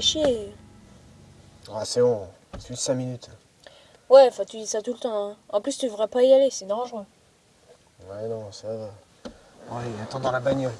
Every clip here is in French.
chier. Ah, c'est bon, c'est juste 5 minutes. Ouais, enfin, tu dis ça tout le temps. hein. En plus, tu devrais pas y aller, c'est dangereux. Ouais, non, ça va. Allez, attends dans la bagnole.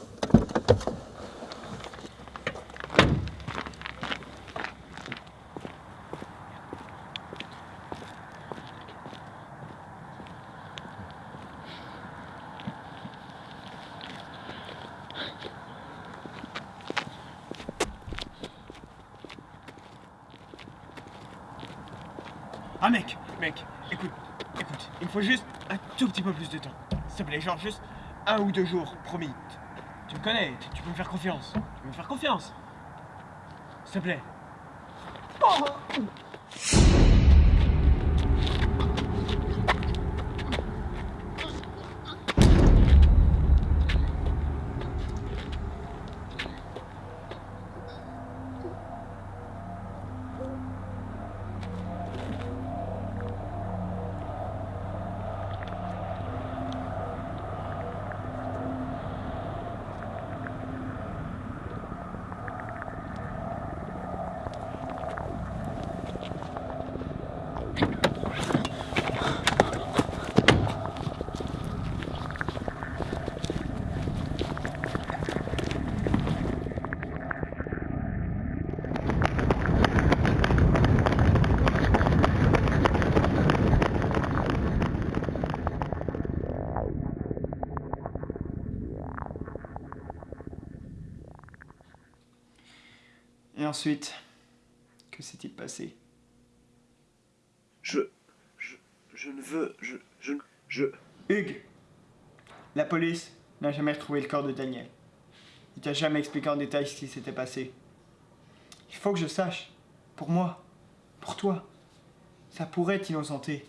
Ah mec, mec, écoute, écoute, il me faut juste un tout petit peu plus de temps. S'il te plaît, genre juste un ou deux jours, promis. Tu me connais, tu, peux me faire confiance. Tu peux me faire confiance. S'il te plaît. Et ensuite, que s'est-il passé? Je. Je. Je ne veux. Je. Je. Je. Hugues La police n'a jamais retrouvé le corps de Daniel. Il t'a jamais expliqué en détail ce qui s'était passé. Il faut que je sache. Pour moi. Pour toi. Ça pourrait t'innocenter.